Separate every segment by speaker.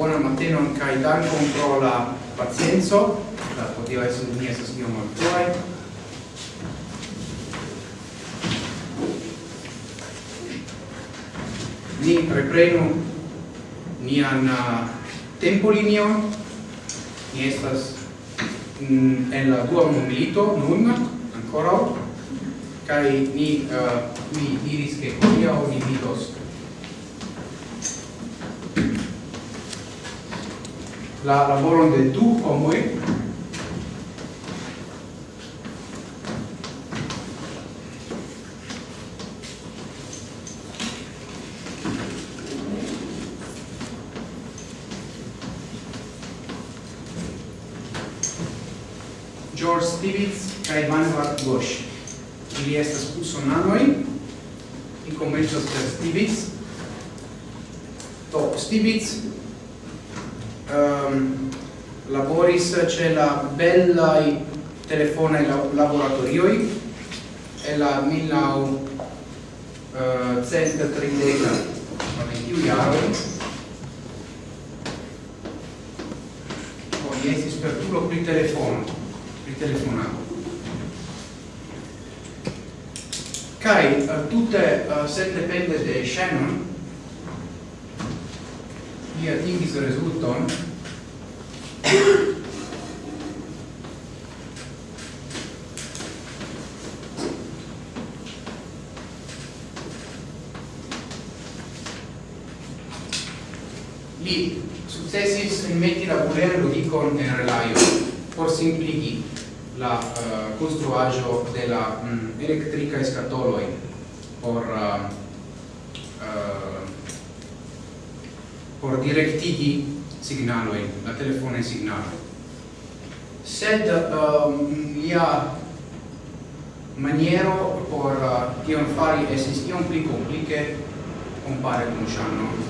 Speaker 1: bonan matenon kai dankon pro la pacienco. La hodiaŭ estu ni estas iom malfruaj. Ni reprenu nian uh, tempolinion. Ni estas mm, en la dua mobilito nun ancora kai ni uh, mi diris ke hodiaŭ ni vidos la laboron de du homoj George Stevens kaj Manuel Bosch. Ili estas usonanoj, mi komencas per Stevens. Do, Stevens um, laboris ce la bellai telefonai laboratorioi e la millau uh, cent tridega momentiu iaro poi esis per tulo pri telefono pri telefonato Kai uh, tutte uh, se depende de Shannon, ia tingis resulton, li successis metti la bulea lo dico in relaio por simpligi la uh, construaggio della um, mm, elettrica escatoloi por uh, uh, por directigi signaloj, la telefonaj signaloj. Sed ehm, um, lia maniero por uh, tion fari estis iom pli complice compare con Shannon.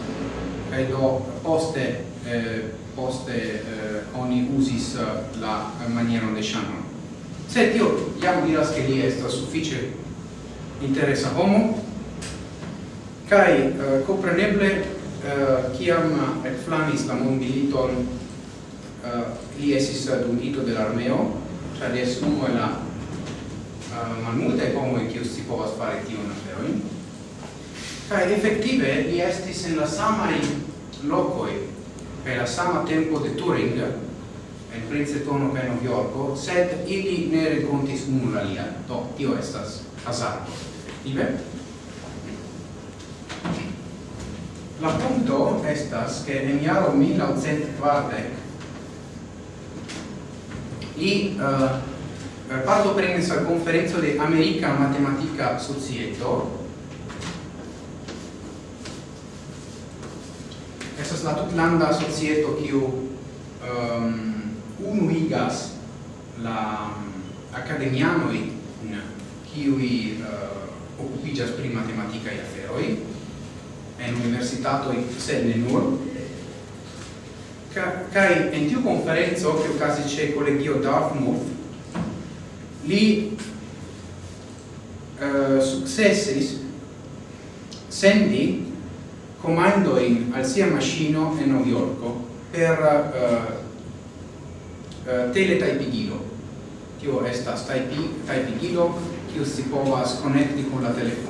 Speaker 1: do poste eh, poste eh, oni usis eh, la maniero de Shannon. Sed io jam diras che li estas suffice interesa homo kai uh, eh, compreneble uh, kiam elflamis la mondmiliton uh, li esis dungito de l'armeo cioè li es uno e la eh, uh, malmulte como e kius si povas fare tion aferoin kaj efektive li estis en la samai locoi per la sama tempo de Turing en Princetono New Novjorko sed ili ne renkontis nula lia do tio estas hazardo Ibe? La punto estas che en iaro 1940 li eh, parto prenis al conferenzo de America Matematica Societo. Estas la tutlanda societo kiu um, unuigas la mm, academianoi kiui uh, eh, occupigas pri matematicae aferoi en universitato sed ne nur. Kai en tiu conferenzo che quasi c'è collegio Dartmouth li uh, successis sendi comando in al sia macchino e New York per eh, eh, uh, uh, tele taipigilo tio estas taipi kiu si povas konekti con la telefono.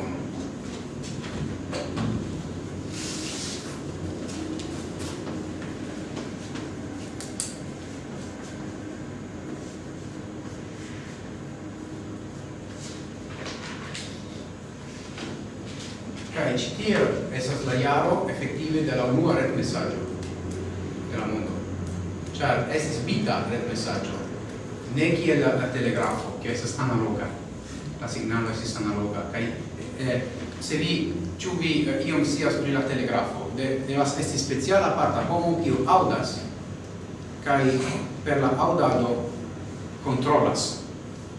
Speaker 1: quindi della unua ret messaggio della mondo cioè estis vita ret messaggio ne chi la, la telegrafo che estis analoga. La signalo estis analoga. Kai eh, eh, se vi ciu vi eh, iom sias pri la telegrafo de, devas esti speciala parta homo kiu audas kai per la audado controllas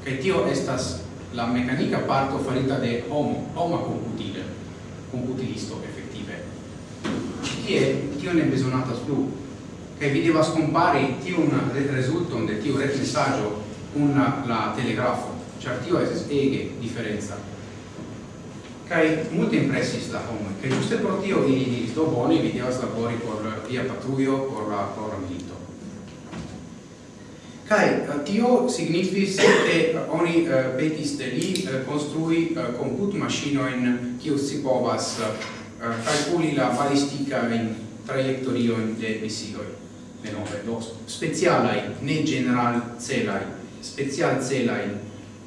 Speaker 1: kai tio estas la meccanica parto farita de homo, homa computile, computilisto, tie tio ne besonatas plu kaj vi devas kompari tiun rezulton de tiu messaggio un la telegrafo Cer tio estas ege differenza. kai multe impressis la homo kai juste pro tio ili diris do boni, vi devas labori por via patruio, por la por milito kai eh, tio signifis che oni eh, petis de li eh, konstrui comput maŝinojn kiu si povas Eh, calculi la kalkulila balističarjem trajektorijo de misijoj, menove do specialaj, ne general celaj, special celaj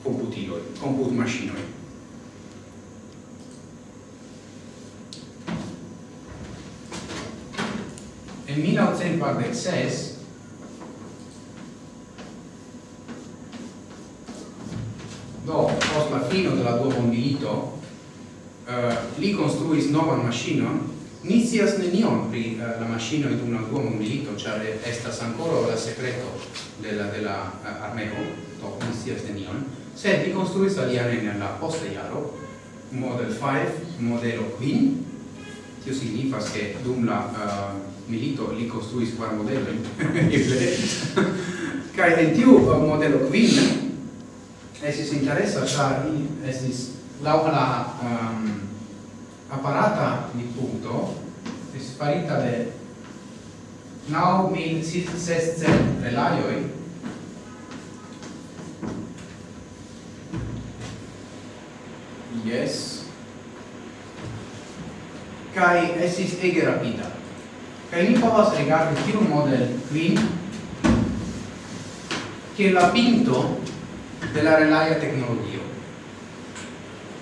Speaker 1: komputiloj, komput mašinoj. En 1946 do, post la fino della Duomo Milito, Eh, li construis novan maŝinon, ni scias nenion pri uh, la maŝino dum la dua mondmilito, ĉar estas ankoraŭ la sekreto de la de la uh, armeo, do ni scias nenion. Sed li construis alian en la posta jaro, Model 5, modelo 5, tio signifas che dum la uh, milito li construis quar modello kai en tiu modelo Queen esis interesa char esis lau la um, apparata di punto è sparita de now mil sesce relaioi. Yes. Kai esis ege rapida. Kai ni povas rigardi tiu model clean che la pinto della relaia tecnologia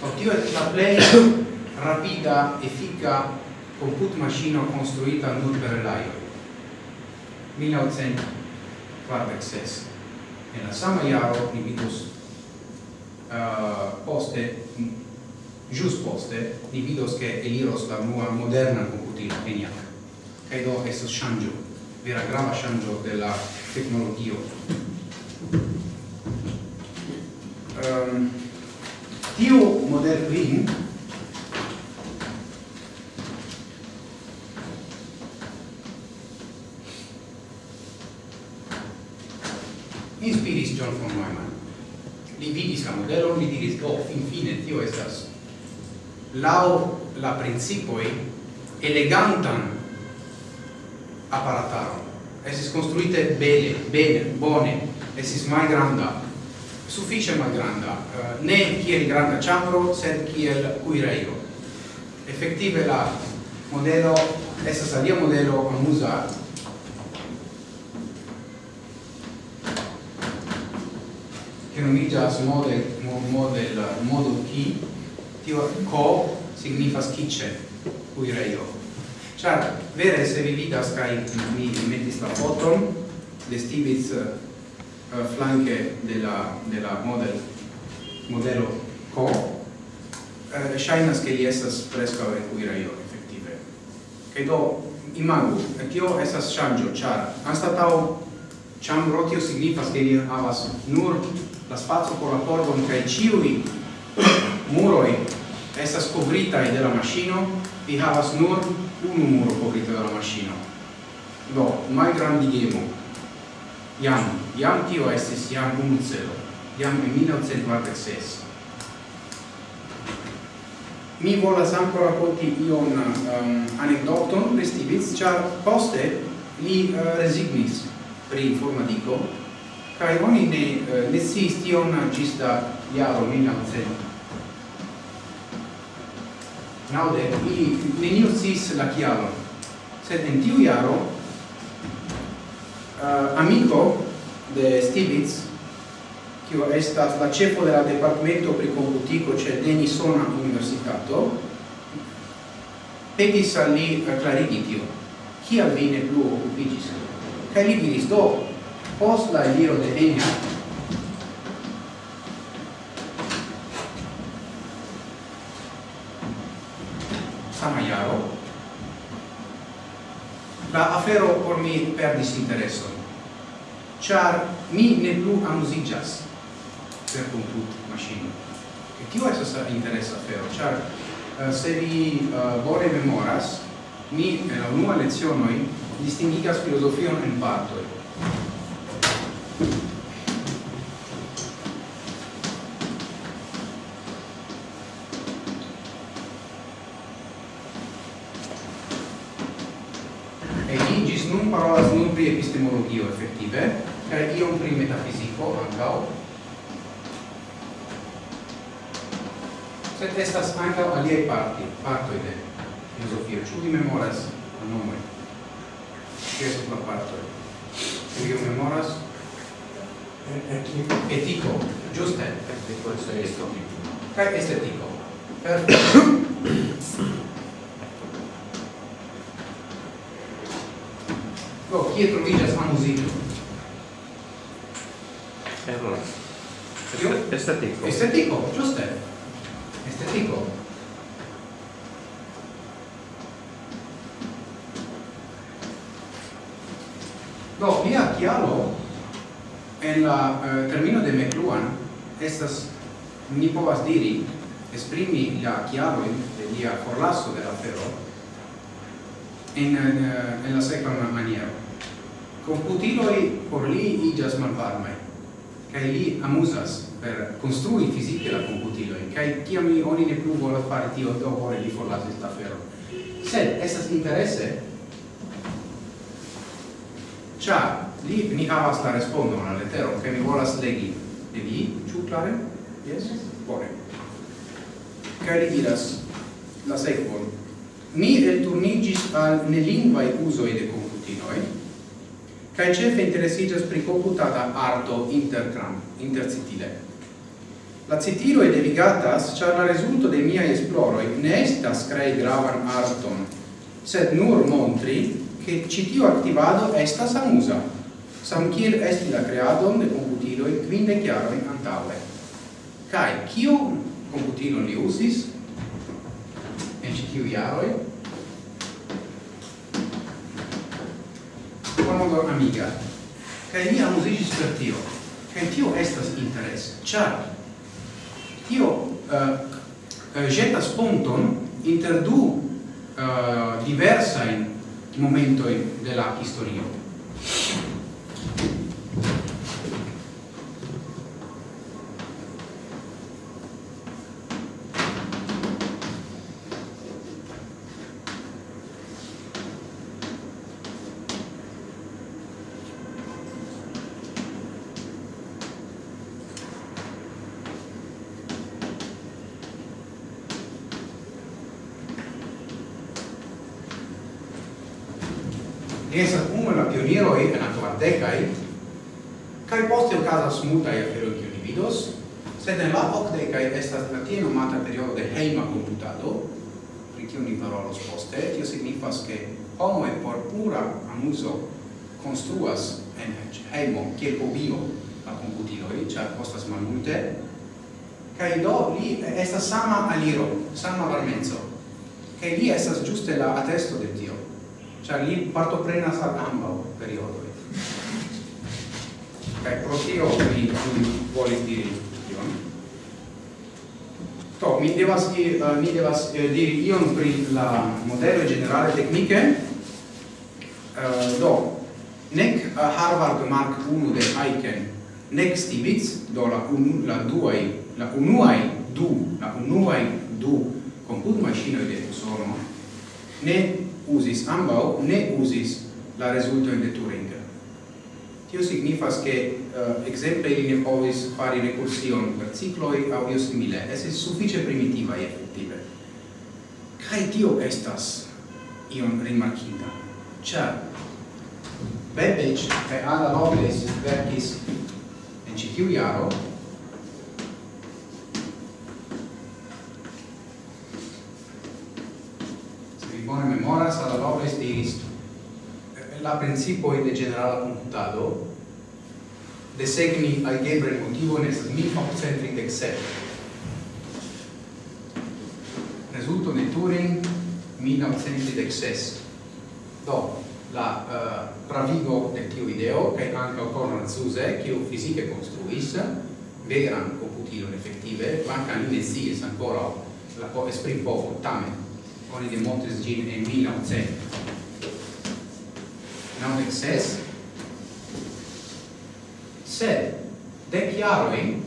Speaker 1: Por tio estis la plej rapida, efika computmaŝino konstruita nur per relajoj. 1946. En la sama iaro, ni vidos uh, poste just poste ni vidos che eliros la nuova moderna computilo ENIAC kaj do estas shangio, vera grava shangio della tecnologia ehm um, tiu green inspiris John von Neumann. Li vidis la modelon, li diris, oh, finfine, tio estas lau la principoi elegantan aparataron. Esis construite bene, bene, bone, esis mai granda, suffice malgranda, uh, ne kiel granda eh, chambro, sed kiel cuireiro. Effective la modelo, estas alia modelo amusa, che nomigas model, model, model ki, tio co signifas kitchen, cuireiro. Char, vere se vi vidas, kai mi metis la foton, destigis eh, Eh, uh, flanche della, della model, modello CO, uh, shainas che li estas presca en cuiraio, effettive Che do, imagu, eh, tio estas shangio, char, anstatau, cham rotio signifas che li havas nur la spazio por la pordon, cae ciui muroi essa covritai de la maschino, vi havas nur unu muro covrita macchina do mai grandi gemo Iam, iam tio estis iam unu celo, iam en 1946. Mi volas ancora racconti ion um, anecdoton pri Stiglitz, char poste li uh, resignis pri informatico, kai oni ne uh, ne sciis tion gis da jaro 1900. Naude, ili neniu sis la chiaro, sed in tiu jaro uh, amico de Stibitz, kiu estas la ĉefo de la departemento pri komputiko ĉe Denisona Universitato, petis al li klarigi tio. Kial vi ne plu okupiĝis? Kaj li diris do, post la eliro de Enya, mi perdis intereso. Char mi ne plu amusigas per comput machine. E tio estas interesa afero, char uh, se vi eh, uh, bone memoras, mi en la unua lecionoi distingigas filosofion en partoi. aliei parti, partoi de filosofio, ciu vi memoras nome, ce sunt la partoi? Ciu vi memoras? Etico. Etico, giuste? Etico este estetico.
Speaker 2: Cae estetico.
Speaker 1: Perfetto. chiaroin de lia forlasso de la fero in, en, en eh, la secva maniero. Computiloi por li igas malvarmai, che li amusas per construi fisiche la computiloi, che ciam li oni ne plu volas fare tio do ore li forlasis la fero. Sed, estas interesse, cia li ni havas la respondon al letero, che mi volas legi e vi, ciu clare? Yes? Bone kaj li diras la sekvon ni elturniĝis al nelingvaj uzoj de komputiloj kaj ĉefe interesiĝas pri komputata arto intertram intercitile La citilo e devigatas, char la resulto de mia esploroi ne estas crei gravan arton, sed nur montri che citio activado estas amusa, sam kiel esti la creadon de computiloi quinde chiaroi antaue. kai cio computino li usis en ĉi tiuj jaroj. Modo amiga. Kai mi amusigis per tio. Kai tio estas interes. Char tio uh, ĵetas ponton inter du uh, diversajn momento de la historio. kai do li estas sama aliro sama varmezzo. Kai li estas giuste la atesto de tio cioè li parto prena sa gamba periodo kai pro tio mi volis diri io to mi devas i uh, eh, mi devas eh, uh, dire ion pri la modello generale tecniche. Uh, do nec uh, Harvard Mark 1 de Aiken nec Stibitz do la un, la duai la unuai du, la unuai du comput machine de Usono ne usis ambau, ne usis la resultoin de Turing. Tio signifas che uh, exemple ili ne povis fari recursion per cicloi audio simile, esis suffice primitiva e effettive. Cai tio estas ion rimarkinda, Cia, Babbage e Ada Lovelace verkis en citiu iaro, bone memoras alla Lovelace diris la eh, principio de generala computado de segni algebra motivo en estas 1837. Resulto de Turing 1936. Do, la uh, pravigo de tio ideo, kai anche Conrad Zuse, che o fisiche construis veran computilon effettive, manca li ne ancora la esprim poco, tamen oni demontris gin en 1900 it says, sed dec iaroi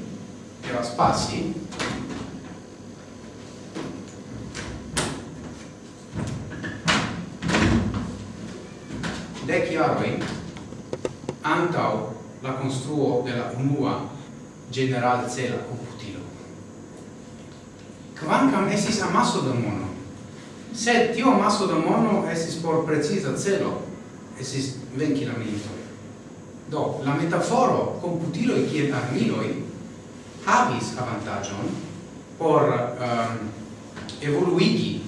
Speaker 1: devas passi dec iaroi antau la construo de la unua general cela computilo. Quancam esis amasso de mono, Sed tio maso da mono esis por preciza celo, esis venci la militoi. Do, la metaforo computiloi kiel armiloi havis avantagion por um, evoluigi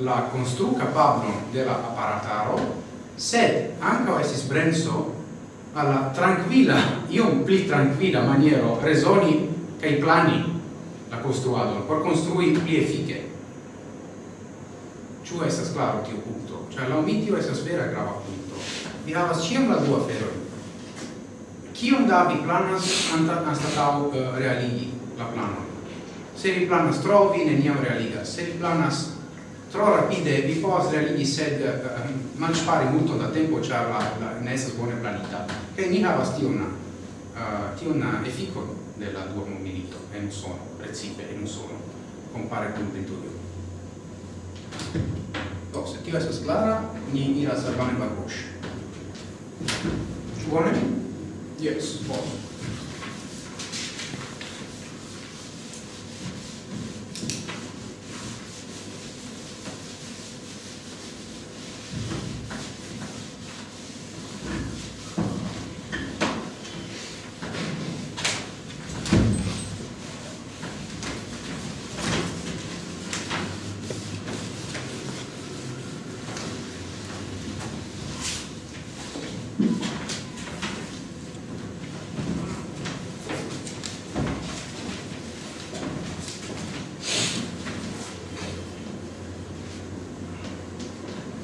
Speaker 1: la constru capablo de la apparataro, sed anca esis brenso alla tranquilla, iom pli tranquilla maniero resoni cae plani la construadon, por construi pli effice Ciu estas claro tio punto. Cioè, la omitio estas vera grava punto. Vi havas ciam la dua aferoi. Cium da vi planas anstatau uh, eh, realigi la plana Se vi planas tro, vi neniam realigas. Se vi planas tro rapide, vi povas realigi, sed uh, malspari multo da tempo, char la, la ne sa bone planita. Che ni havas tiun uh, tiun efficon della dua milito, e non sono, precipe, e non sono, compare con Venturio. Objetiva jest clara, nie, nie raz zerwany barbusz. Czerwony? Yes, both.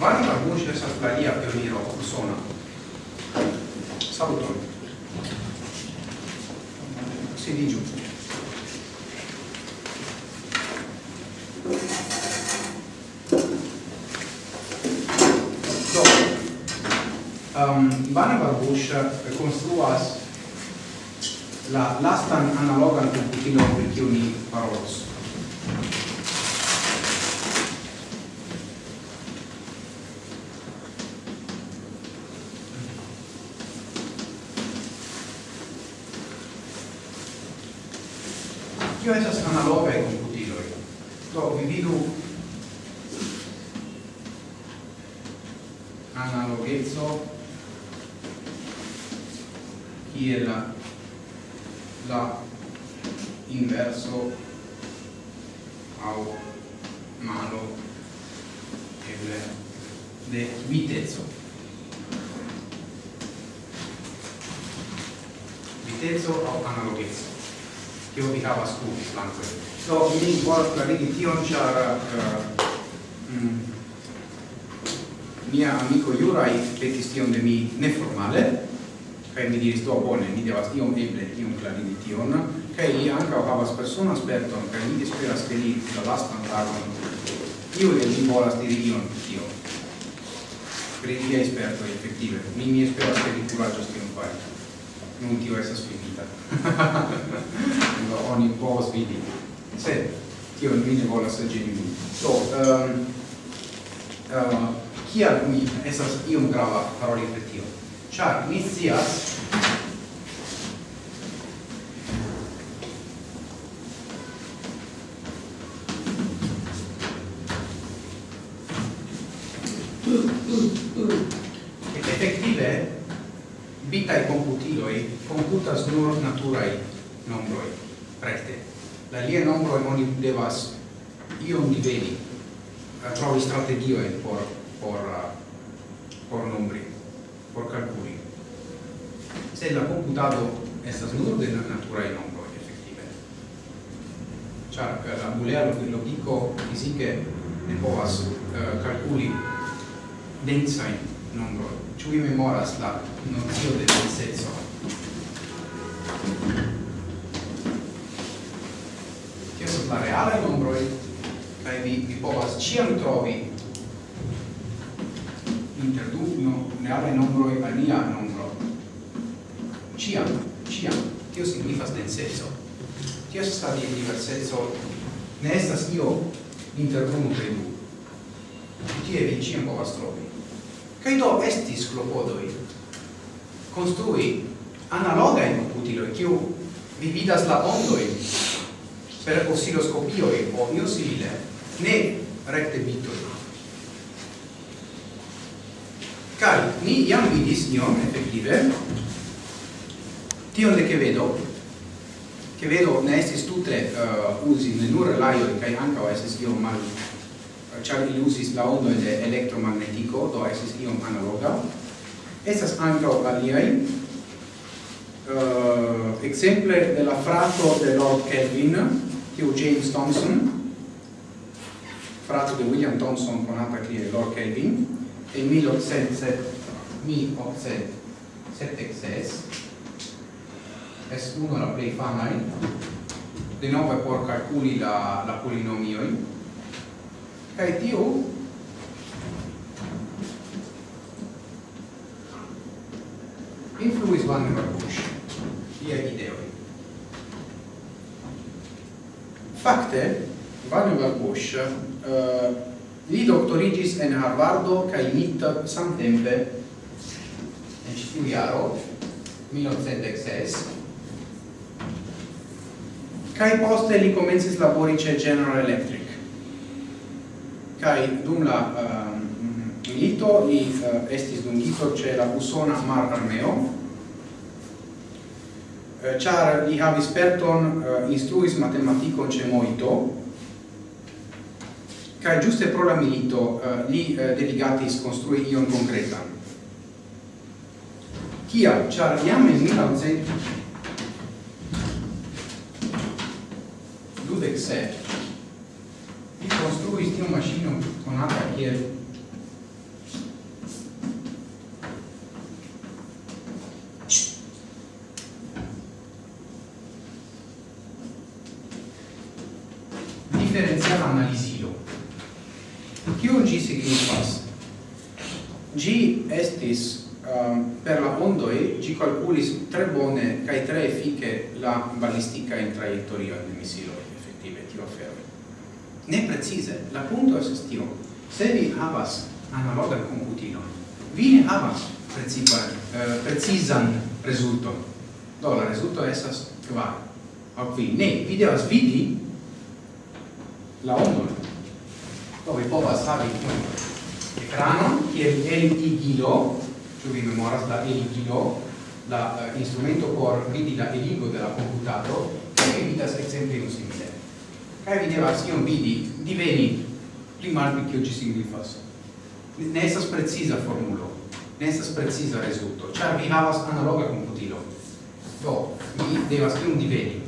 Speaker 1: Varma Bush estas la lia pioniro usona. Saluton. Sidiĝu. Do, um, Ivana Barbush construas la lastan analogan komputilon per kiu ni parolos. kiu de vi volas diri ion pri tio? Pri via esperto efektive. Mi mi esperas ke vi kuraĝos tion fari. Nun tio estas finita. No, oni povas vidi. Se, tio mi ne volas ĝeni min do um, uh, kial mi estas iom grava paroli pri tio? Ĉar mi scias bitai computiloi computas nur naturai nombroi recte. La lie nombroi oni devas iom diveni. Trovi strategioe por por uh, por nombri por calculi. Se la computado estas nur de naturai nombroi effettive char uh, la bulero di logico fisiche ne povas uh, calculi densain nombroi. Vi memoras la nozio de denseco. Tio sunt la reale nombroj kaj vi vi povas ciam trovi inter du no, realaj nombroj alia nombro. Ĉiam, significa Tio signifas Che Tio sta di diverseco ne estas io inter unu kaj du. Tie vi ciam povas trovi. Kaj do estis klopodoj construi analoga in utilo kiu vi vidas la ondoi per oscilloscopio e io simile ne recte bitoi. Kai ni jam vidis ion effettive tion de che vedo che vedo ne estis tutte uh, usi ne nur laio kai anca estis io mal uh, char ilusis la ondo de elettromagnetico do estis iom analoga. Estas ankaŭ aliai, uh, exemple de la frato de Lord Kelvin, tiu James Thomson, frato de William Thomson, conata kiel Lord Kelvin, en 1876, es uno la plei famai, de nove por calculi la, la polinomioi, cae tiu Giovanni Marcucci, liaj videoj. Fakte, Giovanni Marcucci uh, li doktorigis en Harvardo kaj MIT samtempe en ĉi tiu jaro 1906 kai poste li comences labori ce General Electric. Kai dum la uh, milito li uh, estis dungito ce la usona Mar Armeo, Eh, char li havis uh, instruis matematicon ce moito ca giuste pro la milito eh, li dedicatis construi ion concreta kia char iam in 1900 dudec se, li construis tiu mașină conata kiel calculis tre bone kai tre efike la balistica in traiettoria del missilo effettive tio afero ne precise, la punto es tio. Se vi havas analoga computino, vi ne havas precipa eh, precisan resulto. do la resulto esas kvar. Au qui, ne vi devas vidi la ondo. do vi povas havi ekranon kiel el igilo ĉu vi memoras la el igilo l'instrumento eh, core vidila eligo della computato che è sempre un simile. e videva si on vidi diveni primarni che oggi singoli fasso. Ne estas preciza formulo, ne estas preciza rezulto, ĉar cioè, vi havas analoga computilo. Do, mi devas iom diveni,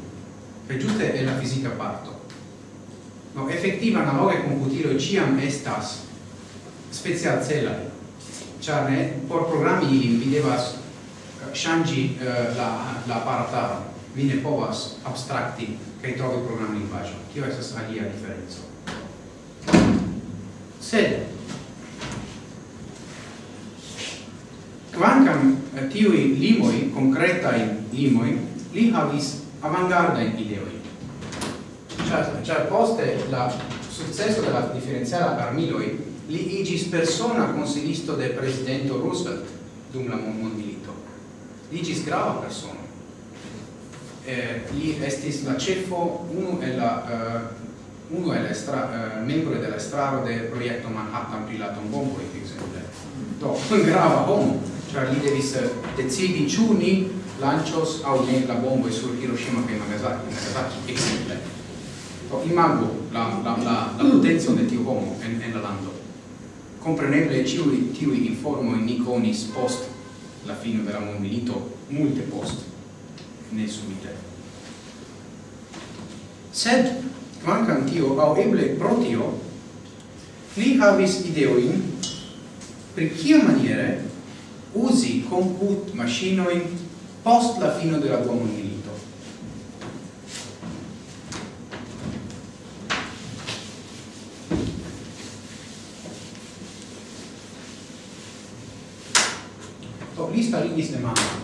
Speaker 1: kaj ĝuste en la fizika parto. No, effettiva analoga computilo ciam estas specialcelaj, ĉar cioè, ne por programi ilin vi devas changi uh, eh, la la parata vi ne povas abstrakti kaj trovi programan lingvaĵon kio estas alia diferenco sed quancam uh, eh, tiui limoi, concretai limoi, li havis avantgardain ideoi. Cioè, cioè poste la successo della differenziala armiloi li igis persona consilisto del presidente Roosevelt dum la mondmilito iĝis grava persono. Eh, li estis la cefo unu el la uh, unu el estra eh, uh, membro de la estraro de Manhattan pri la tombombo et. Do grava homo, ĉar li devis eh, decidi ĉu ni lancios au ne la bombo sur Hiroshima kaj Nagasaki, Nagasaki exemple. Do imagu la la la la potenco de tiu homo en en la lando. Kompreneble ĉiuj tiuj informoj ni konis post la fine della mondmilito multe post ne subite. Sed quancam tio au eble pro tio li havis ideoin per kia maniere usi comput machinoin post la fine della tua dua farigis demandon.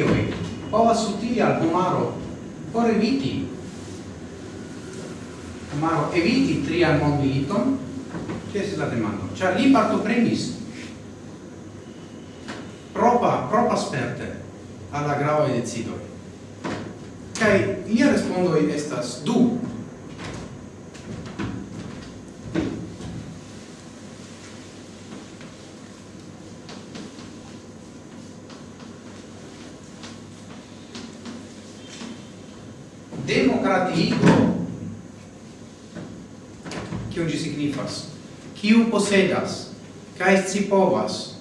Speaker 1: milioi, ova sottilia al pomaro, ore viti, pomaro eviti trial non militon, che si la demando. Cioè lì parto premis, posedas kaj scipovas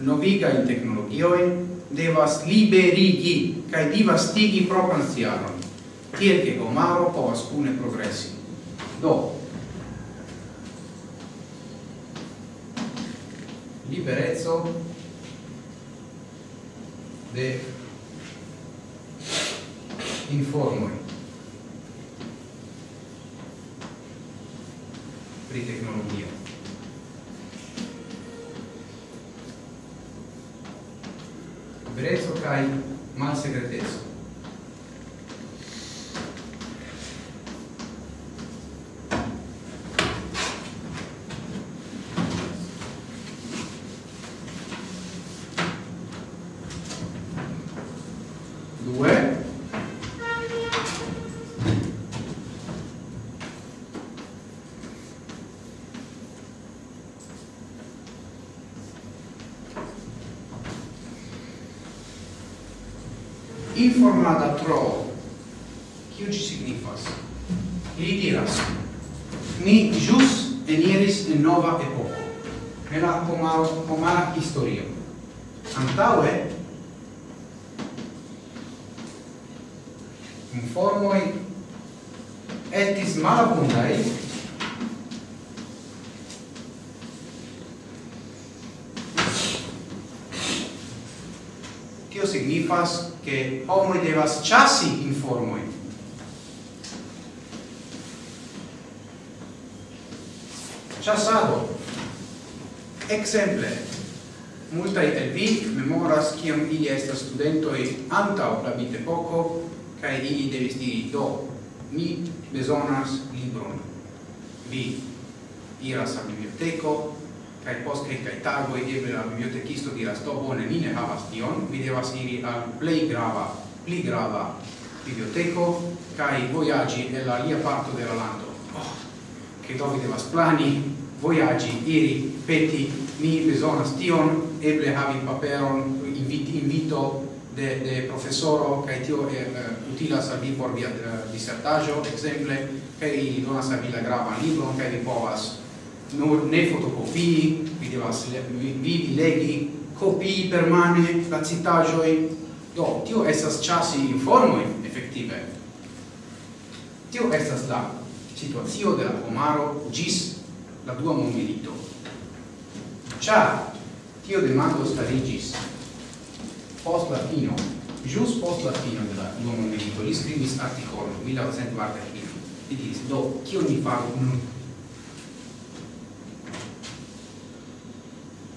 Speaker 1: novigajn teknologiojn, devas liberigi kaj divastigi propran sciaron, tiel ke homaro povas kune progresi. Do, liberezzo de informoi pri tecnologia. regreso kaj malse regreso. studento e antau la bitepoko kaj ili devis diri do mi bezonas libron. Vi iras al biblioteco kai post tago tagoj eble la bibliotekisto diras do bone mi ne havas tion. Vi devas iri al play grava pli grava biblioteko kai vojaĝi nella lia parto de la lando oh, che do vi devas plani voyagi iri peti mi bezonas tion eble havi paperon inviti invito de, de professoro kai tio er utilas al vi por via disertajo exemple kai donas al vi la grava libro kai vi povas nur ne fotocopii vi devas vivi legi copii permane la citajoi do tio estas chasi informoi effettive tio estas la situazio de la pomaro gis la dua mondmilito. Cia, tio demando starigis post la fino, jus post la fino della dua mondmilito, li scrivis articolon 1945, li diris, do, kion mi faru nun?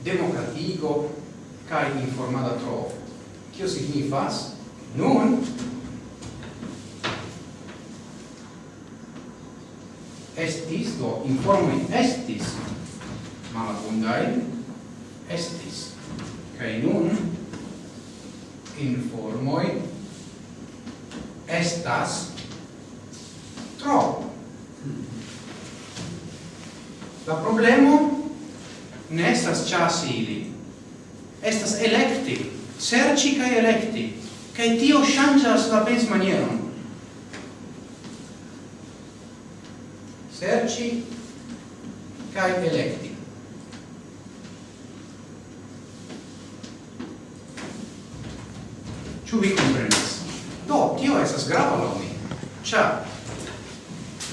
Speaker 1: Democratico kai informada tro, Kio signifas? Nun? Estis, do, informi estis. Malabundai, estis, kai nun? informoi estas tro. La problemo ne estas chasi ili. Estas electi, serci kaj electi, kaj tio ŝanĝas la pens manieron. Serci kaj electi. Ĉu vi komprenas? Do, tio estas grava laŭ mi. Ĉar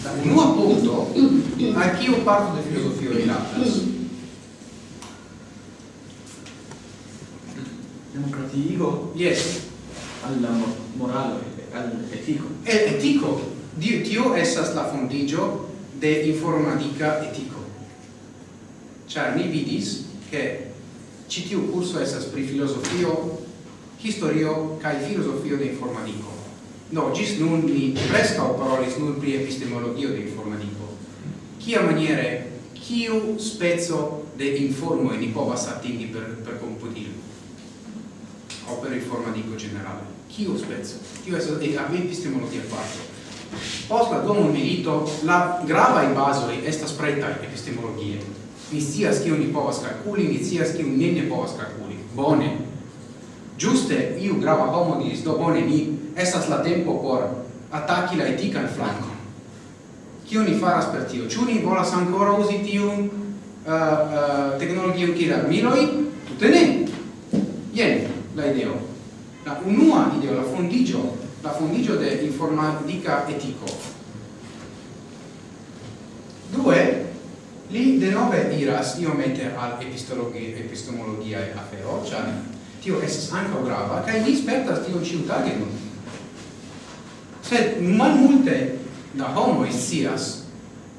Speaker 1: la unua punto a kiu parto de filozofio rilatas?
Speaker 3: Demokratiigo?
Speaker 1: Yes.
Speaker 3: Al la moralo, al etico
Speaker 1: El etico Dio, tio esas la fondigio de informatica etico Ĉar ni vidis, che ci tiu curso esas pri filosofio historio kai filosofio de informatico. No, gis nun ni preskaŭ parolis nur pri epistemologio de informatico. Kia maniere kiu spezzo de informo ni povas atingi per per computil. o per informatico generale. Kiu spezzo? Kiu estas de epistemologia parte. Post la domo milito, la grava i basoi estas spretta epistemologie. Mi scias kiu ni povas calculi, mi scias kiu ni ne povas calculi. Bone, Giuste iu grava homo diris, do bone ni, estas la tempo por attacchi la etican flanco. Cio ni faras per tio? Ciu ni volas ancora usi tiun uh, uh, tecnologion kiel miloi Tutte ne! Ien la ideo. La unua ideo, la fondigio, la fondigio de informatica etico. Due, li de nove iras iomete al e afero, cioè tio es anca grava kai ni spertas tio ĉiutage. Nun sed malmulte da homo sias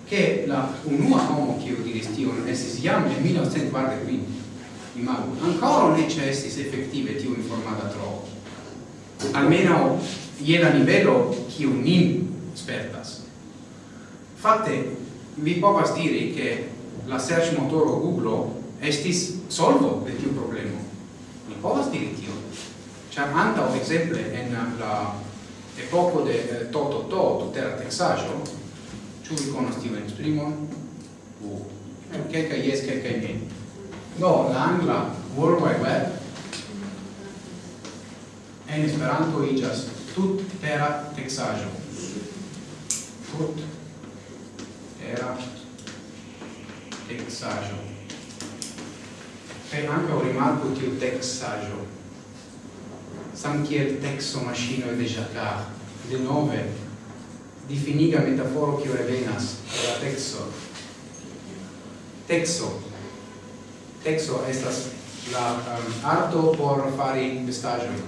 Speaker 1: che la unua homo che io diris tion estis jam en 1945 imago ancora ne c'è estis effettive tio informata tro almeno iela livello nivelo che unim spertas. Fatte vi povas diri che la search motoro Google estis solvo de tiu problemo povas diri tio. Ĉar antaŭ ekzemple en la epoko de eh, Toto to, tutera teksaĵo, ĉu vi konas tiun esprimon? Uh. Kelkaj jes, kelkaj ne. Do, la angla World Wide Web en Esperanto iĝas tutera teksaĵo. Tut era texajo Kaj ankaŭ rimarku tiu che il tekso maŝinoj de Jacquard, denove difiniga metaforo che revenas de la tekso. Texo. Texo estas la um, arto por fari vestaĵojn.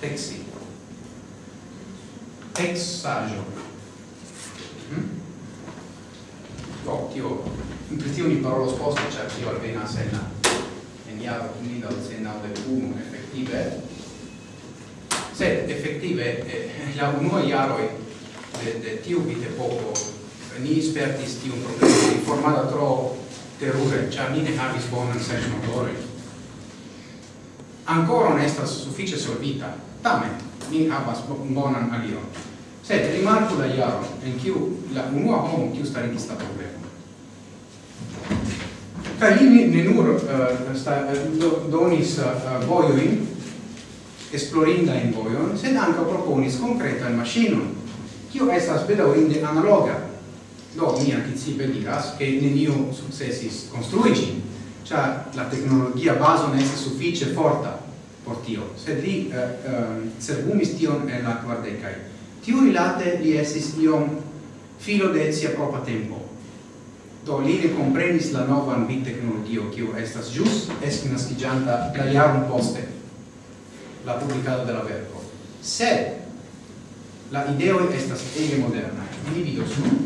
Speaker 1: Texi. Texaĵo. Hm? Oh, tio, in pritio ni parolos sposto, cioè, tio alvenas en la jaro 1991 effektive sed effektive eh, la unua jaro de, de tiu vitepoko ni spertis tiu problema informada tro terure, cia ni ne havis bonan motore Ancora non estas suffice solvita, tamen ni havas bonan alion. Sed rimarco la jaro en kiu la unua homo kiu starigis sta problema Kaj li ne nur uh, sta, uh, do, donis uh, uh voioin, esplorinda in voion, sed anca proponis konkretan maŝinon, kiu estas bedaŭrinde analoga. Do mi anticipe diras, che neniu sukcesis successis ĝin, ĉar la tecnologia baso ne estas suffice forta por tio, sed li uh, uh, servumis tion en la quardecai. Tiu rilate li esis iom filo de sia propa tempo do li recomprenis la novan bit teknologio kiu estas jus esknaskiĝanta la jaron poste la publikado de la verko. Sed la ideo estas ege moderna ni vidos nun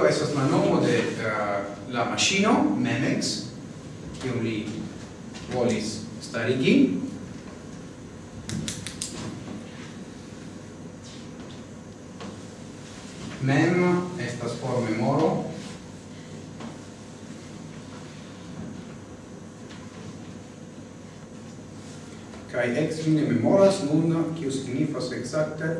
Speaker 1: tio estas la nomo de uh, la machino Memex kiu li volis starigi mem estas por memoro. Kai ex mi memoras nun kiu signifas exacte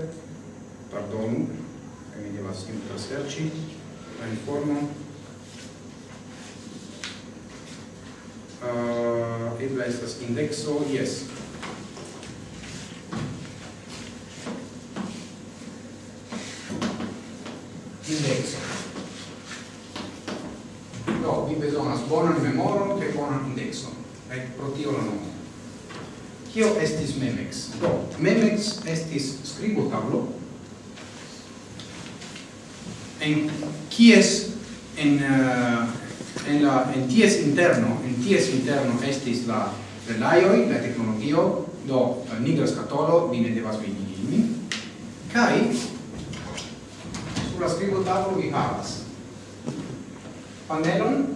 Speaker 1: estas indexo, yes. Indexo. Do, vi besonas bonan memoron che bonan indexon. Ec pro tio la nomo. Kio estis memex? Do, memex estis scribo tablo, en kies en uh, en la en ties interno kies interno estis la relaioi, la tecnologio, do eh, nigra scatolo, vi ne devas vidi ilmi, kai sulla scrivo tavolo vi havas panelon.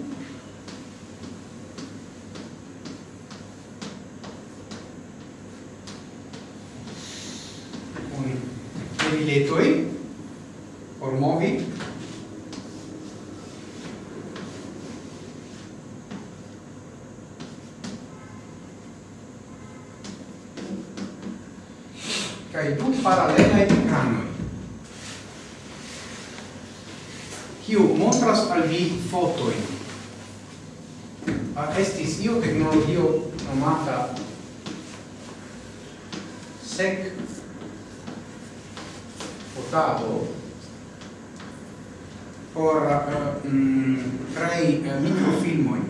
Speaker 1: Con le biletoi por movi paralelai canoi kiu montras al vi fotoin a ah, estis io tecnologio nomata sec fotado por uh, mm, crei uh, eh, microfilmoi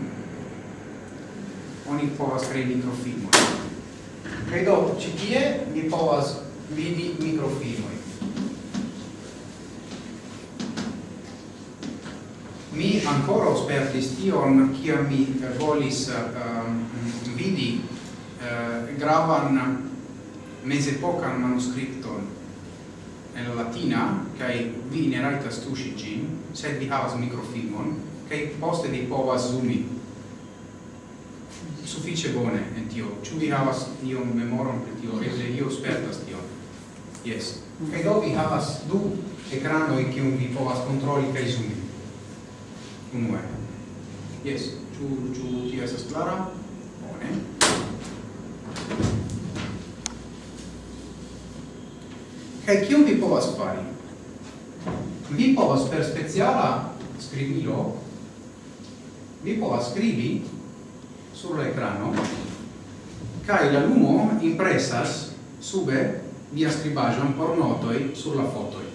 Speaker 1: oni povas crei microfilmoi credo ci tie mi povas vidi microfilmoi. Mi ancora spertis tion, kia mi volis uh, vidi uh, gravan mesepocan manuscripton en latina, kai vi ne raitas tuŝi gin, sed vi havas microfilmon, kai poste vi povas zoomi suffice bone en tio. Ciu vi havas iom memoron per tio? Eble io spertas tio. Yes. Mm. Kaj do vi havas du ekranoj kiun vi povas kontroli kaj zoomi. Unue. Yes. Ĉu ĉu tio estas klara? Bone. Kaj kiun vi povas fari? Vi povas per speciala skribilo vi povas scrivi sur l'ekrano kaj la lumo impresas sube via scribajon por notoi sur la fotoi.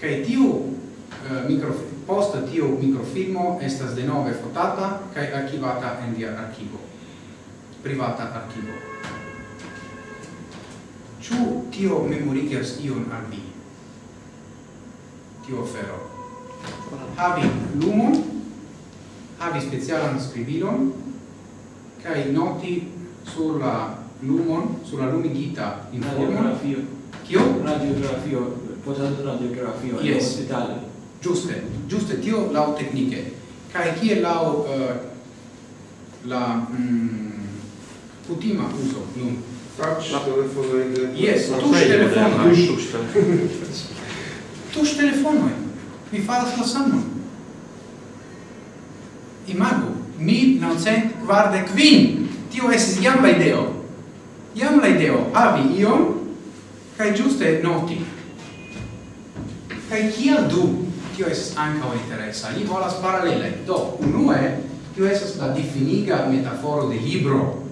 Speaker 1: Kai tiu eh, uh, micro post tiu microfilmo estas denove fotata kai archivata en via archivo privata archivo. Ciu tio memorigas ion al vi? Tio ofero. Havi lumon, havi specialan scribilon, kai noti sulla lumon sur la lumigita
Speaker 3: informon
Speaker 1: Kio?
Speaker 3: Radiografio, posan radiografio
Speaker 1: yes.
Speaker 3: ospitale.
Speaker 1: Giuste, giuste tio lau tecniche. Kai kie lau uh, la mm, kutima uso nun?
Speaker 4: Touch, telefono
Speaker 1: Yes, touch telefono.
Speaker 4: Eh?
Speaker 2: Touch
Speaker 1: telefono. Touch telefono. Eh? Mi faras la samon. Imago, 1945. Tio estis jamba ideo iam la ideo avi iom kai giuste noti. Kai kiel du? Tio es anca interesa, li volas paralele. Do unue tio es la difiniga metaforo de libro.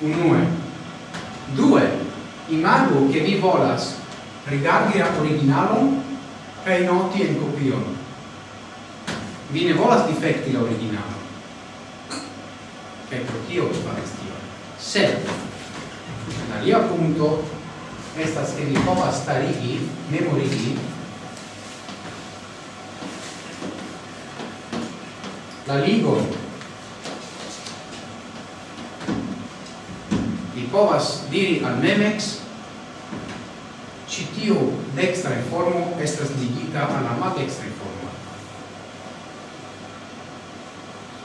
Speaker 1: Unue. Due imago che vi volas rigardi la originalon kai noti en copion. Vi ne volas difecti la originalo kai pro kio mi faris tion sed alia punto estas ke mi povas starigi memorigi la ligon vi povas diri al memex ci tiu dextra informo estas ligita alla ma dextra informo.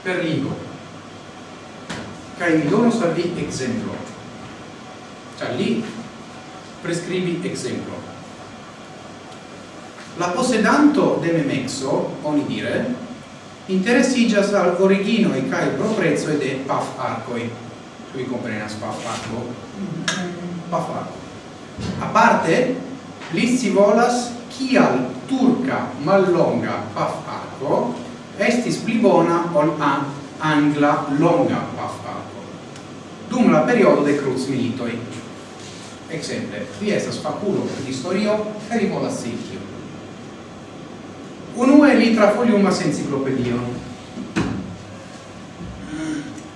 Speaker 1: Per ligo kai mi donos al vi exemplo. Ĉar li prescribi exemplo. La posedanto de memexo oni dire interessigas al origino e kai proprezzo de paf arcoi. Tu vi comprenas paf arco? Paf arco. A parte li si volas kial turca mallonga paf arco estis pli bona ol an angla longa paf arco. Dum la periodo de cruz militoi. Exemple, vi estas faculo di storio e vi volas sitio. Unue li trafoliumas enciclopedio.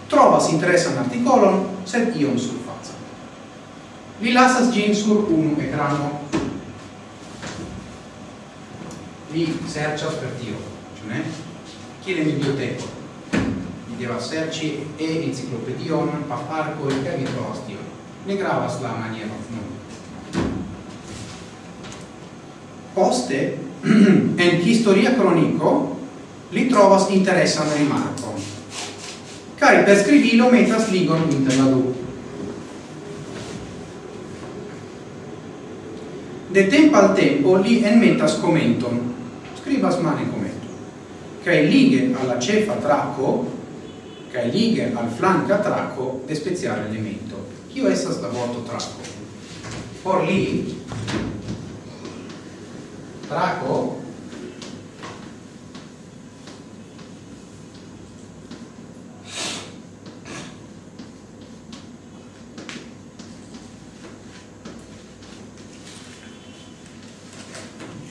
Speaker 1: Trovas interesan articolon, sed iom surfaza. Li lasas gin sur unu ecrano. Li sercias per tio, ciò ne? Chiede biblioteco devas serĉi e-enciklopedion, pafarkojn kaj virtualas tion. Ne gravas la maniero nun. Poste, en historia cronico, li trovas interesan rimarkon. Kaj per skribilo metas ligon inter la du. De tempo al tempo li enmetas commenton, scribas mane commento. cae lighe alla cefa traco che liga al flanco a Traco de speziale elemento. Io essas da voto tracco? Por lì, Traco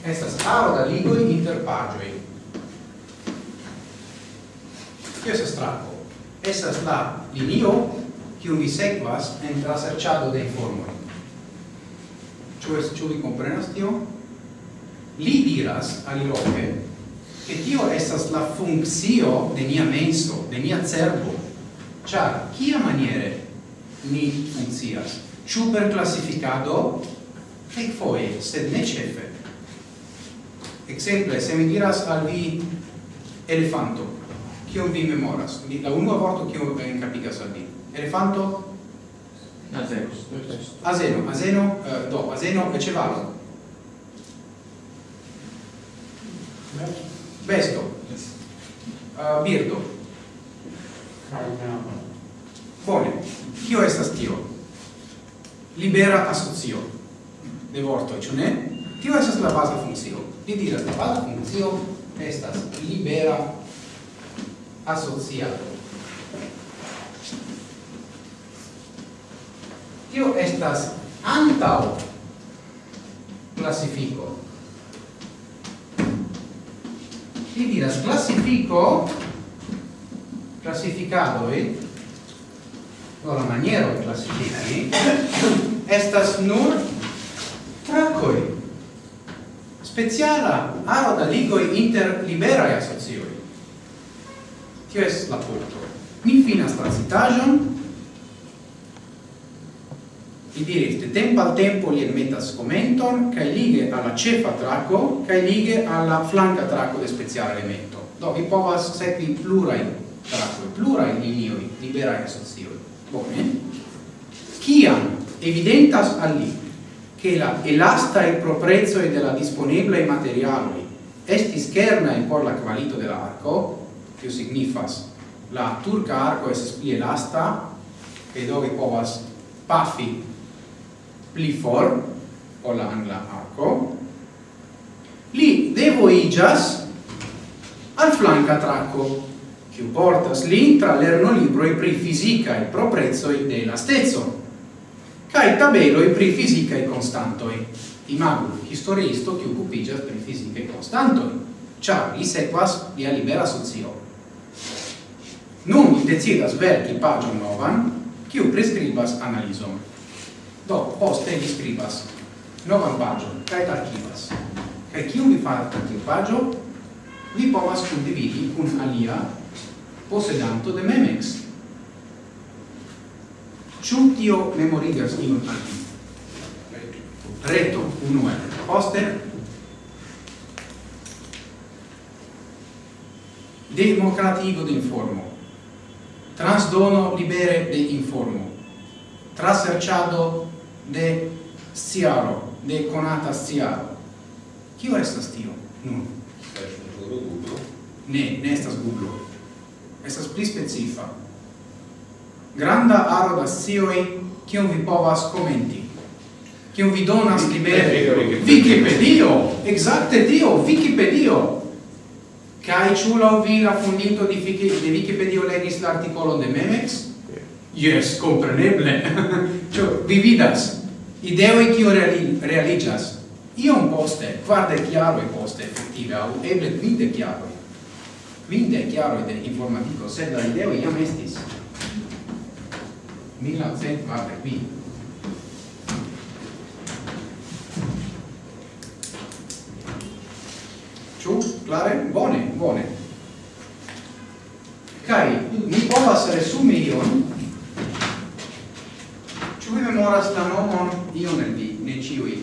Speaker 1: estas parola ligoi interpagioi. Io se strappo. estas la linio kiu vi sekvas en la serĉado de informoj. Ĉu es ĉu vi komprenas tion? Li diras aliloke che tio estas la funzio de nia menso, de nia cerbo. Ĉar kia maniere ni funkcias? Ĉu per klasifikado? Kelkfoje, sed ne ĉefe. Ekzemple, se mi diras al vi elefanto, kion vi memoras? La unua vorto kion encapigas al vi. Elefanto?
Speaker 3: Azeno.
Speaker 1: Azeno, azeno, uh, do, azeno e cevalo. Besto. Uh, birdo. Bone. Kio estas tio? Libera asocio. De vorto, ciò ne? Tio estas la base funzio. Ni diras la baza funzio estas libera asociado. Tio estas antau classifico. Ti diras classifico classificado e no la maniero classifici estas nur tracoi speciala aro da ligoi inter liberae asocioi Tio es la punto. Mi finas transitajon, vi diris, de tempo al tempo li metas commenton, cae lige alla cefa traco, cae lige alla flanca traco de speciale elemento. Do, vi povas sekvi plurai traco, plurai linioi, liberai asocioi. Bone. Ciam evidentas al li che la elastae e della disponiblei materialoi estis e por la qualito dell'arco, tio signifas la turca arco es pli elasta kaj do vi povas pafi pli for ol la angla arco. Li devoigas al flanca tracco kiu portas lin tra lerno e pri fisica e proprezoi de elastezzo kai e pri fisica e constantoi imago historiisto kiu okupiĝas pri fizikaj konstantoj. Ĉar li sekvas lia libera socio. Nun mi decidas verki pagion novan, kiu prescribas analizon. Do, poste mi scribas novan pagion, kaj archivas. Kaj kiu mi faras tiu pagio? Mi povas condividi kun alia posedanto de Memex. Ĉu tio memorigas iun al vi? Reto unue. Poste democratigo de informo transdono libere de informo, traserciado de siaro, de conata siaro. Kio estas tio? Nun. Ne, ne estas Google. Estas pli specifa. Granda aro da sioi, kion vi povas commenti. Kion vi donas libere. Wikipedio! Exacte tio! Wikipedio! che hai ciulo vi la fondito di Wiki, di Wikipedia legis l'articolo de Memex? Yes, compreneble. Cio vi vidas ideoi che reali, realizas. Io un poste, quarte chiaro e poste effettive, au eble vide chiaro. Quinte chiaro de informatico, sed la ideo iam estis. 1945. Clare? Bone, bone. Kai, mi povas resumi ion. Ĉu vi memoras la nomon ion el vi, ne ĉiuj?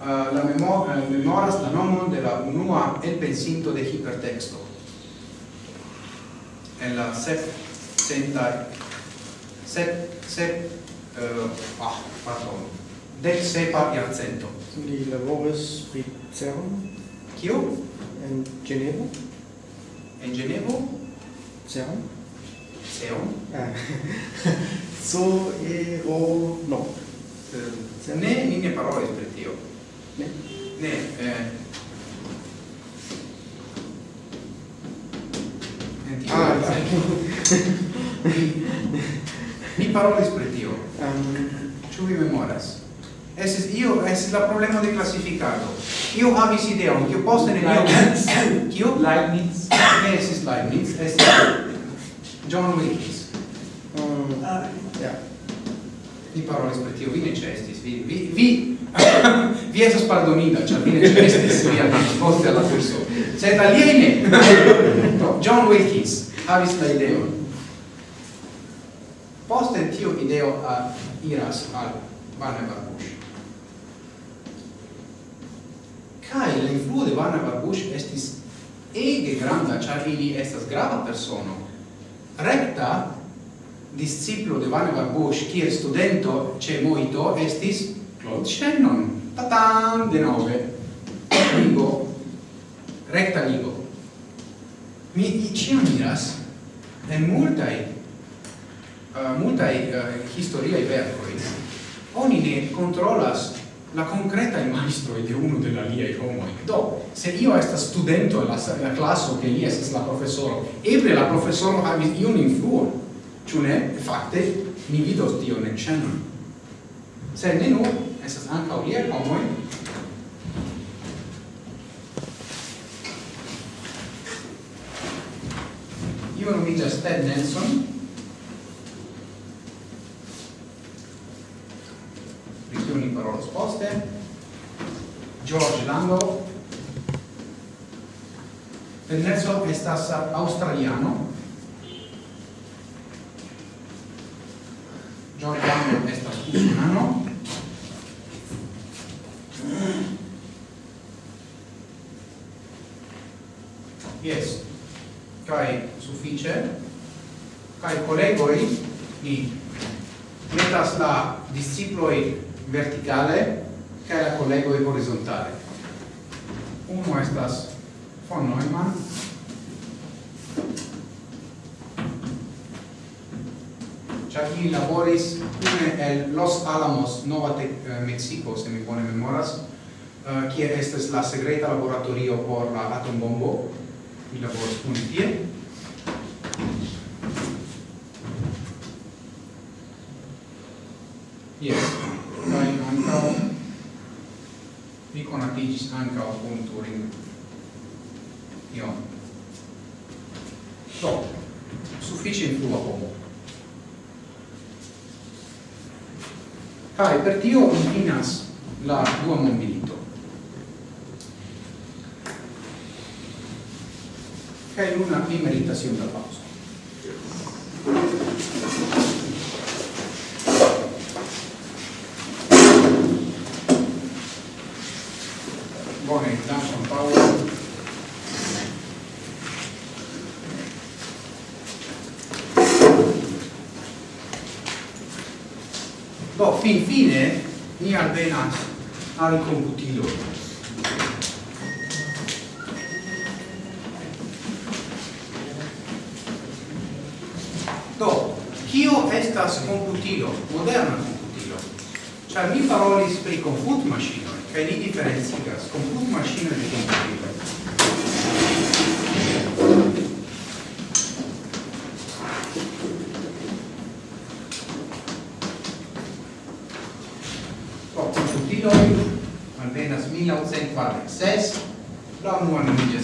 Speaker 1: Uh, la memo uh, memoras la nomon de la unua el pensinto de hipertexto. En la sep centa sep sep uh, ah, pardon. Dec sepa jarcento.
Speaker 3: Li laboris pri CERN?
Speaker 1: Kio?
Speaker 3: en Genevo?
Speaker 1: En Genevo?
Speaker 3: Seon?
Speaker 1: Seon?
Speaker 3: Ah. so e o no.
Speaker 1: Se ne in ne parole per tio.
Speaker 3: Ne.
Speaker 1: Ne, eh. Senti,
Speaker 3: ah,
Speaker 1: mi, mi parolis per tio.
Speaker 3: Um,
Speaker 1: Ĉu vi memoras? Esis io esis la problema de classificado. Io havis ideon, che poste ne io Kio?
Speaker 2: Leibniz.
Speaker 1: Ne esis Leibniz, esis John Wilkins.
Speaker 3: Um, mm,
Speaker 1: ah. yeah. Vi parolis per tio, vi necestis, vi, vi, vi, vi esas pardonita, cioè vi necestis, vi risposte alla persona. Sed aliene! no, John Wilkins havis la idea Poste tio ideo a iras al Barnabas Bush. Kai la influo de Varna Barbush estis ege granda, char ili estas grava persono. Recta disciplo de Varna Barbush, kiel studento ce Moito, estis Claude Shannon. Tatam, de nove. Ligo. Recta ligo. Mi ciam miras en multai uh, eh, multai uh, eh, historiae vercoi, oni ne controlas la concreta maestro de uno de la lia homo do se io esta studento la la classo che li estas la professoro eble la professoro havis iun influo ĉu ne? Fakte mi vidos tion en ĉeno se ne nur estas ankaŭ liaj homoj. Io nomiĝas Ted Nelson, parolos poste. George Lango Pennezzo estas australiano. George Lando estas usunano Yes, kai suffice, kai collegoi ni metas la disciploi verticale kaj la kolegoj horizontale. è estas von Neumann, ĉar chi laboris kune el Los Alamos, Nova Tec eh, Mexico, se mi bone memoras, eh, kie estes la segreta laboratorio por la atombombo, mi laboris kune tie, aligis anca o con Turing. Ion. Do, suffice influa homo. Cae, per tio utinas la dua mobilito. Cae luna emeritazione da papo. Infine, ni alvenas al computilo. Do, kio estas computilo, moderna computilo? Ciar mi parolis pri comput maschinoi, cae ni differenzigas comput maschinoi di computilo. fare ses la unua nomiĝas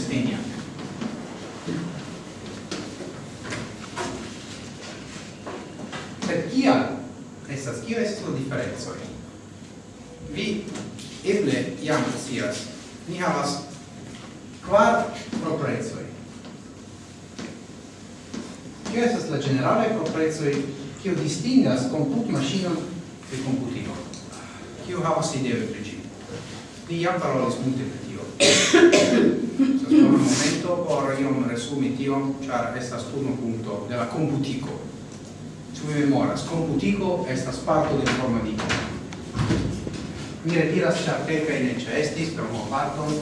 Speaker 1: Multe pri tio. Sas por un momento por iom resumi tion, ĉar estas unu punto de la computico. Ĉu mi memoras? Computico estas parto de informadiko. Mi retiras ĉar kelkaj ne ĉeestis per unu parton,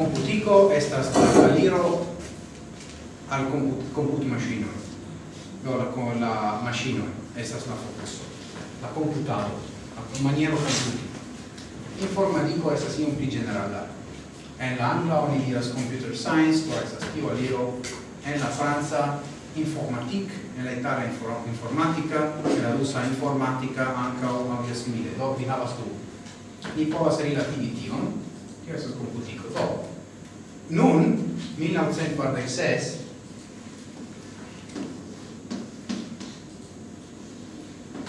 Speaker 1: computico estas giro al comput, comput machino. Do la con la machino estas la focuso la computado la maniero computi informadiko estas iom pli generala en la angla oni diras computer science do estas tio aliro en la franca informatik en la itala informatica. En la rusa informatica anca o alia simile. Do vi havas tu ni povas relativi tion tio estas computico. Do Nun, 1946,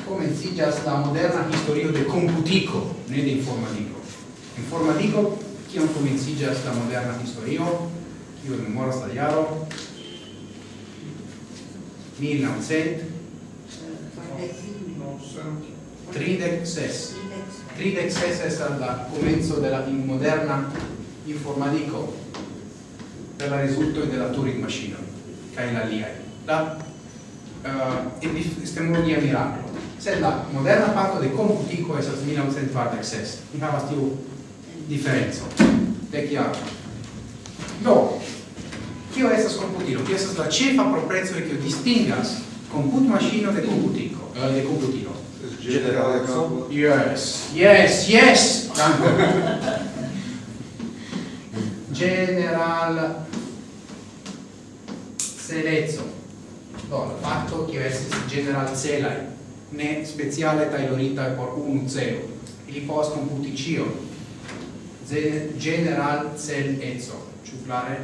Speaker 1: comencillas la moderna historio de computico, ne de informatico. Informatico, kiam comencillas la moderna historio, kiu memoras la jaro, 1900, 36. 36 es la comenzo de la moderna informatico per la risultoi della Turing Machine kai la LIAI la uh, eh, epistemologia miracolo se la moderna parto de computico esas 1946 mi havas tiu diferenco de chiaro do Kio estas computilo? Kio estas la cefa proprezzo che distingas comput machine de computico, eh, de computilo?
Speaker 4: Generale campo?
Speaker 1: Yes, yes, yes! Tanto. General celezzo do la fatto che estis general celai ne speciale tailorita por un celo. Ili povas komputi puticio general cel ezo. Ĉu clare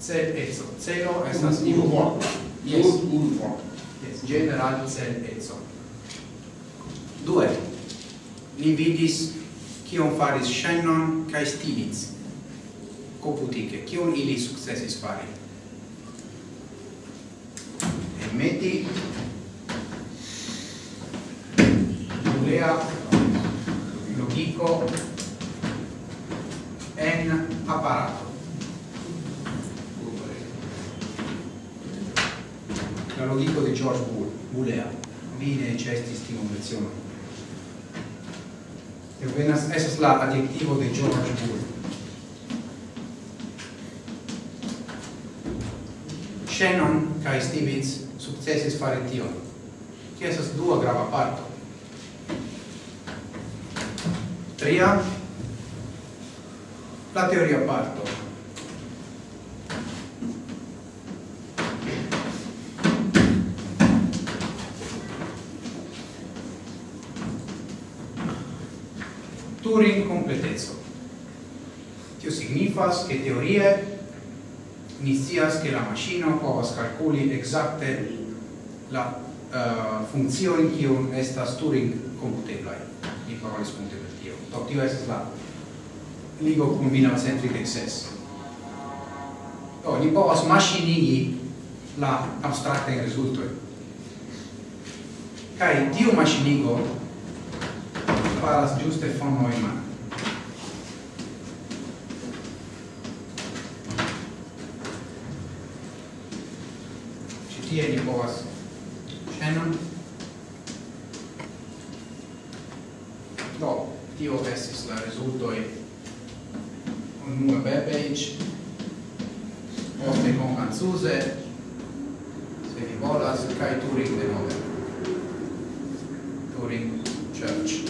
Speaker 1: cel eco celo estas
Speaker 4: unu vorto
Speaker 1: yes.
Speaker 4: Unu vorto
Speaker 1: yes general cel ezo. Due. Li vidis kion faris Shannon kai Stiglitz. koputike. Kion ili sukcesis fari? Meti nulea logiko en apparato. La logiko di George Bull, Bullea. vine e cestis tiun E Venas, esas la adiettivo di George Bull. Shannon kai Stevens successis fare tio. Che esas dua grava parto. Tria la teoria parto. Turing completezzo. Tio signifas che teorie ni scias che la maschino povas calculi exacte la uh, che kiun estas Turing computeblai. Ni parolis multe per tio. Do tio estas la ligo cum binacentric excess. Do, ni povas maschinigi la abstracta in resulto. Kai tiu maschinigo faras giuste fono in mano. tie ni povas scenon do tio estis la rezultoj unue webpage poste con Franzuse se vi volas kaj Turing de nove Turing Church.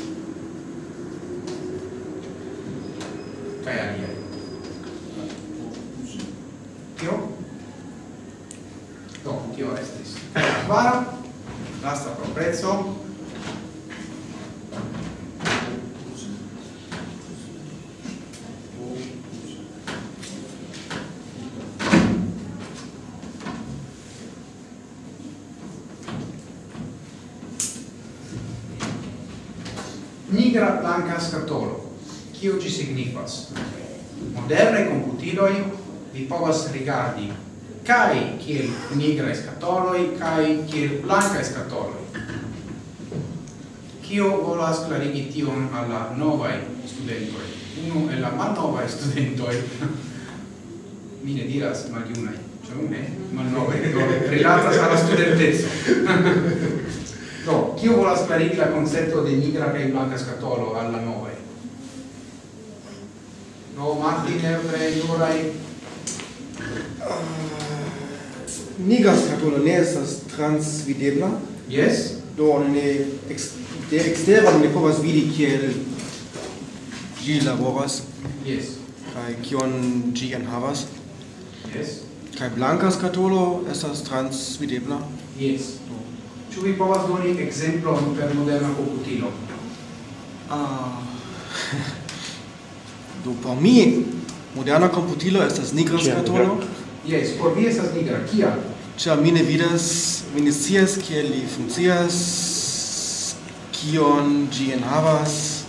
Speaker 1: cascatolo. Kio gi signifas? Moderne computiloi vi povas rigardi kai kiel nigra scatoloi kai kiel blanca scatoloi. Kio volas clarigi tion alla novai studentoi? Uno e la malnovai studentoi. Mi ne diras maliunai, cioè un e malnovai, rilatas alla studentezzo. povas sparire la concetto di nigra kaj blanka skatolo al la novaj. Do Martin pre
Speaker 3: Uh, ah, nigra scatolo ne estas transvidebla.
Speaker 1: Yes.
Speaker 3: Do ne ex, de ekstera ne povas vidi kiel gi laboras.
Speaker 1: Yes.
Speaker 3: Kai kion ĝi enhavas.
Speaker 1: Yes.
Speaker 3: Kai blanca scatolo, estas transvidebla.
Speaker 1: Yes. Do Ĉu vi povas doni ekzemplon per moderna komputilo?
Speaker 3: Ah. Do por mi moderna komputilo estas nigra skatolo.
Speaker 1: Yes, por vi estas nigra. Kia?
Speaker 3: Ĉar mi ne vidas, mi ne scias kiel li funkcias, kion ĝi enhavas.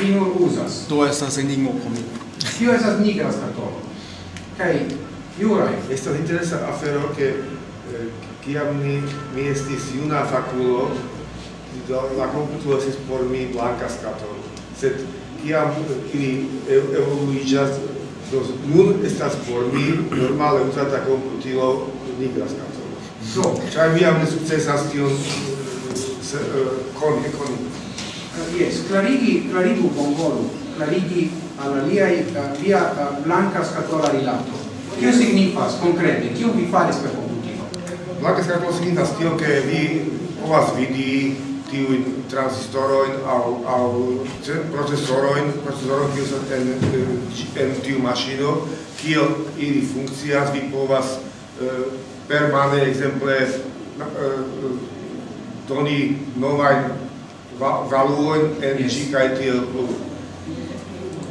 Speaker 1: Vi nur uzas.
Speaker 3: Do estas enigmo por mi.
Speaker 1: Kio estas nigra skatolo. Kaj Juraj.
Speaker 4: Estas interesa afero ke eh, kiam mi, mi estis juna faculo, la computo estis por mi blanca scato. Sed kiam ili evoluigas, nun estas por mi normale usata computilo nigra scato.
Speaker 1: So,
Speaker 4: ĉar mi jam ne sukcesas tion eh, koni, koni.
Speaker 1: Ah, Jes, clarigi, clarigu bonvolu, clarigi al aliai via blanca scatola rilato. Kio signifas, concrete, kio vi faris per
Speaker 4: Black scarto signifas tio che vi povas vidi tiuin transistoroin au, au procesoroin, procesoroin kiu estas en, en tiu maŝino, kiel ili funkcias, vi povas eh, permane, ekzemple, eh, doni novajn va, valuojn en ĝi yes. kaj tiel plu.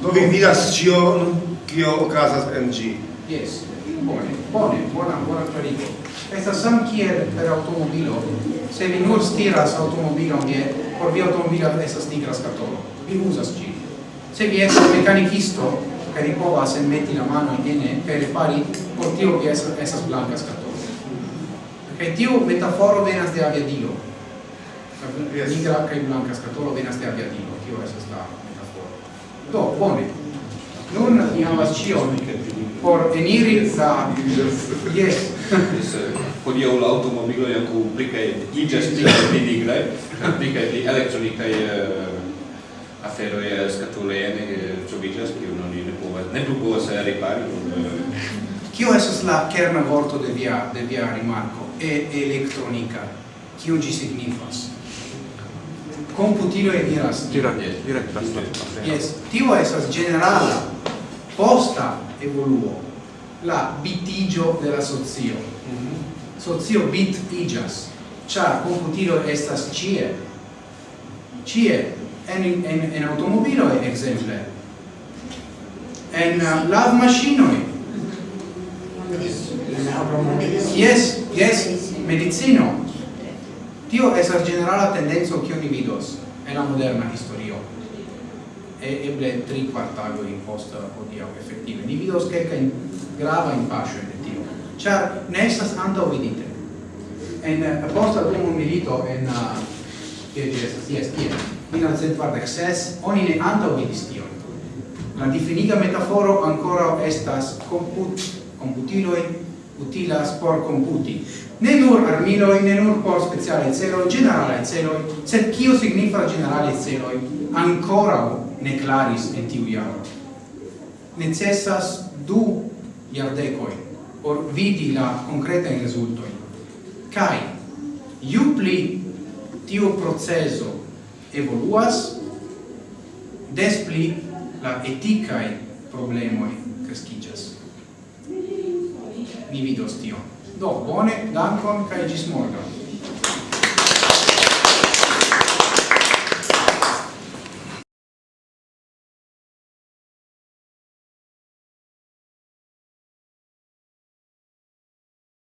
Speaker 4: Do vi vidas ĉion, kio okazas en ĝi.
Speaker 1: Yes. Bone, bone, bona, bona klarigo estas sam kiel per automobilo. Se vi nur stiras automobilon je por vi automobilo estas nigra skatolo. Vi uzas ĝin. Se vi estas mekanikisto kaj vi povas enmeti la mano ene kaj repari por tio vi estas, estas blanka skatolo. Kaj tiu metaforo venas de aviadilo nigra kaj blanka skatolo venas de aviadilo tio estas la metaforo. Do bone. Nun ni havas ĉion. Por eniri sa
Speaker 5: jes. Hodiaŭ la aŭtomobiloj ankaŭ pli kaj iĝas pli kaj pli nigraj pli kaj pli elektronikaj eh, aferoj eh, skatuloj ne eh, troviĝas kiun oni ne povas ne plu povas ripari
Speaker 1: Kio estas la kerna vorto de via de via rimarko? E elektronika. Kio ĝi signifas? computilo e diras
Speaker 2: direktas
Speaker 1: yes. Tio estas generala posta evoluo la bitigio de la socio. Mm -hmm. socio bit igas. Char computilo estas cie cie en en en automobilo exemple. en uh, lav maŝinoj. Yes yes medicino tio esas generala tendenzo kiu ni vidos en la moderna historio. E eble tri quartago in post odio effettive. Ni vidos kelka in grava in pascio de tio. Char ne estas anta vidite. En eh, post dum milito en eh, che uh, estas ties ties in al centro access oni ne anta vidis tio la definita metaforo ancora estas comput computiloi utilas por computi ne nur armiloi, ne nur por speciale celoi, generale celoi, sed cio signifa generale celoi, ancora ne claris en tiu iaro. Necessas du iardecoi por vidi la concreta resultoi. Cai, iu pli tiu proceso evoluas, des pli la eticae problemoi crescigas. Ni vidos tion. Do, bone, dankon, kai gis morgon.